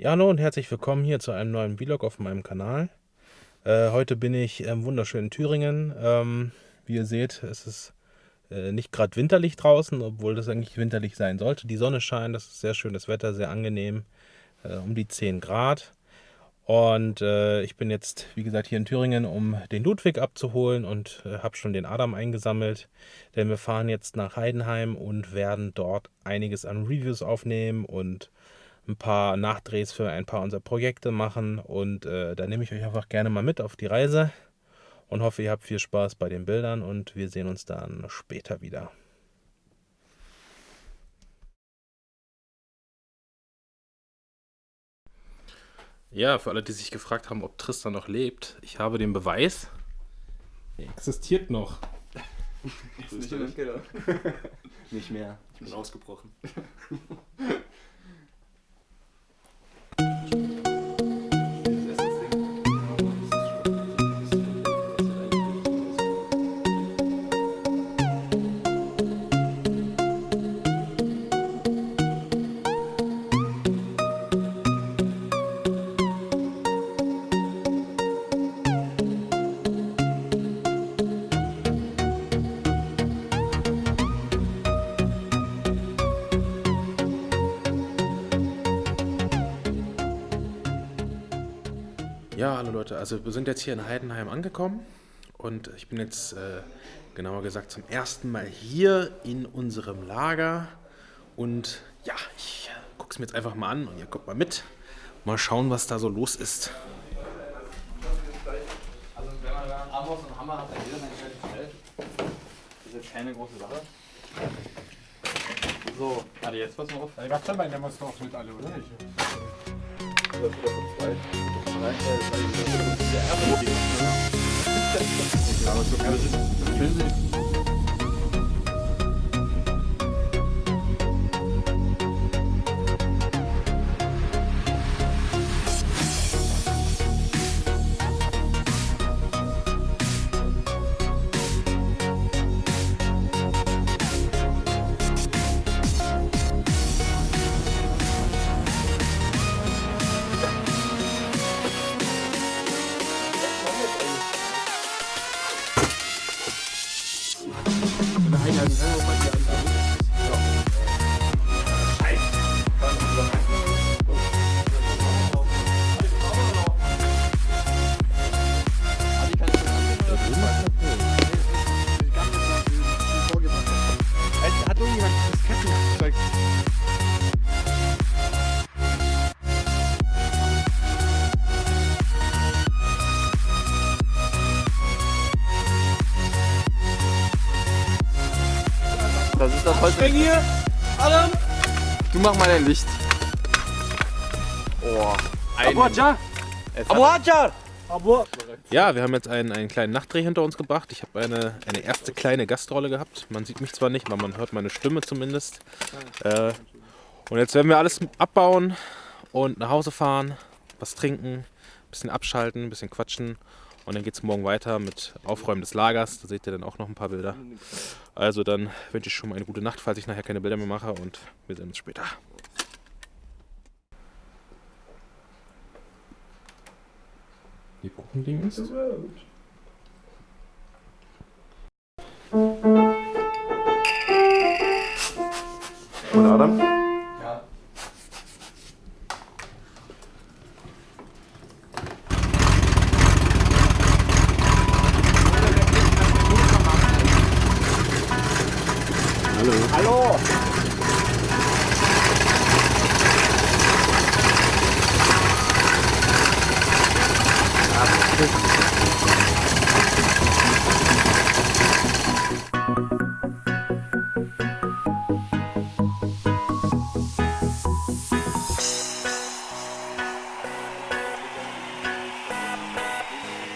Ja, hallo und herzlich willkommen hier zu einem neuen Vlog auf meinem Kanal. Äh, heute bin ich im wunderschönen Thüringen. Ähm, wie ihr seht, es ist äh, nicht gerade winterlich draußen, obwohl das eigentlich winterlich sein sollte. Die Sonne scheint, das ist sehr schönes Wetter, sehr angenehm, äh, um die 10 Grad. Und äh, ich bin jetzt, wie gesagt, hier in Thüringen, um den Ludwig abzuholen und äh, habe schon den Adam eingesammelt. Denn wir fahren jetzt nach Heidenheim und werden dort einiges an Reviews aufnehmen und ein paar Nachdrehs für ein paar unserer Projekte machen. Und äh, da nehme ich euch einfach gerne mal mit auf die Reise und hoffe, ihr habt viel Spaß bei den Bildern und wir sehen uns dann später wieder. Ja, für alle, die sich gefragt haben, ob Tristan noch lebt, ich habe den Beweis. Er existiert noch. Nicht, nicht mehr. Ich bin ausgebrochen. Ja, hallo Leute, also wir sind jetzt hier in Heidenheim angekommen und ich bin jetzt, äh, genauer gesagt, zum ersten Mal hier in unserem Lager und ja, ich gucke es mir jetzt einfach mal an und ihr guckt mal mit. Mal schauen, was da so los ist. Also wenn man da einen Amboss und Hammer hat, dann eigentlich relativ schnell. Das ist jetzt keine große Sache. So, warte, jetzt pass mal auf. Ja, gab's aber in der Muster auch mit alle, oder nicht? Schön Das ist das Holz. hier! Adam! Du mach mal dein Licht. Oh. Abu Hajar! Abu Hajar! Abu Ja, wir haben jetzt einen, einen kleinen Nachtdreh hinter uns gebracht. Ich habe eine, eine erste kleine Gastrolle gehabt. Man sieht mich zwar nicht, aber man hört meine Stimme zumindest. Äh, und jetzt werden wir alles abbauen und nach Hause fahren, was trinken, ein bisschen abschalten, ein bisschen quatschen. Und dann geht es morgen weiter mit Aufräumen des Lagers. Da seht ihr dann auch noch ein paar Bilder. Also dann wünsche ich schon mal eine gute Nacht, falls ich nachher keine Bilder mehr mache. Und wir sehen uns später. Die Kuchending ist. Und Adam? Hallo. Hallo.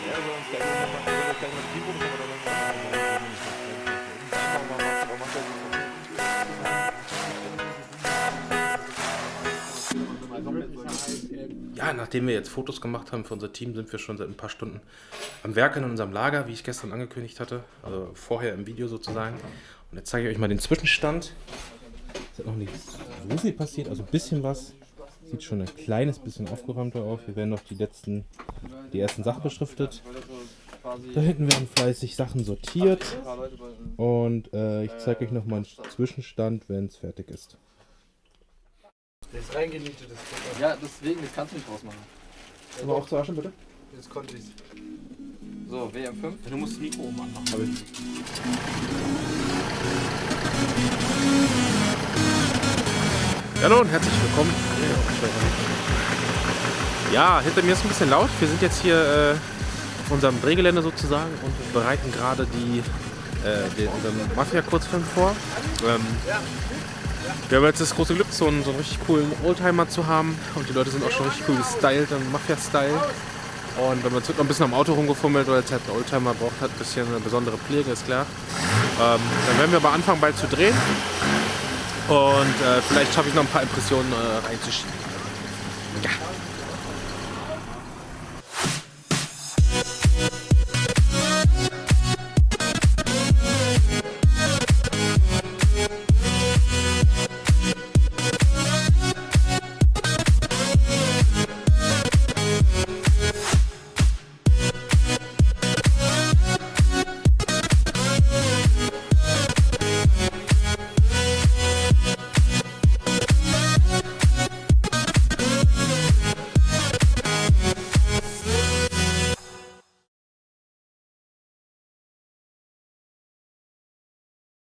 Ja, sonst kann ich noch mal, kann ich noch die Buchstaben nachdem wir jetzt Fotos gemacht haben für unser Team, sind wir schon seit ein paar Stunden am Werk in unserem Lager, wie ich gestern angekündigt hatte. Also vorher im Video sozusagen. Und jetzt zeige ich euch mal den Zwischenstand. Es ist noch nicht so viel passiert, also ein bisschen was. sieht schon ein kleines bisschen aufgeräumter aus. Hier werden noch die letzten, die ersten Sachen beschriftet. Da hinten werden fleißig Sachen sortiert. Und äh, ich zeige euch nochmal einen Zwischenstand, wenn es fertig ist. Der ist reingenietet, das Futter. Ja, deswegen, das kannst du nicht rausmachen. Aber auch zu Asche, bitte? Jetzt konnte ich's. So, WM5. Du musst das Mikro oben anmachen. Hallo und herzlich willkommen. Ja, hinter mir ist ein bisschen laut. Wir sind jetzt hier äh, auf unserem Drehgelände sozusagen und bereiten gerade die, äh, den, unseren Mafia-Kurzfilm vor. Ähm, wir haben jetzt das große Glück, so einen, so einen richtig coolen Oldtimer zu haben und die Leute sind auch schon richtig cool gestylt, im Mafia-Style. Und dann wird noch ein bisschen am Auto rumgefummelt, weil jetzt halt ein Oldtimer braucht halt ein bisschen eine besondere Pflege, ist klar. Ähm, dann werden wir aber anfangen bald zu drehen. Und äh, vielleicht schaffe ich noch ein paar Impressionen äh, reinzuschieben. Ja.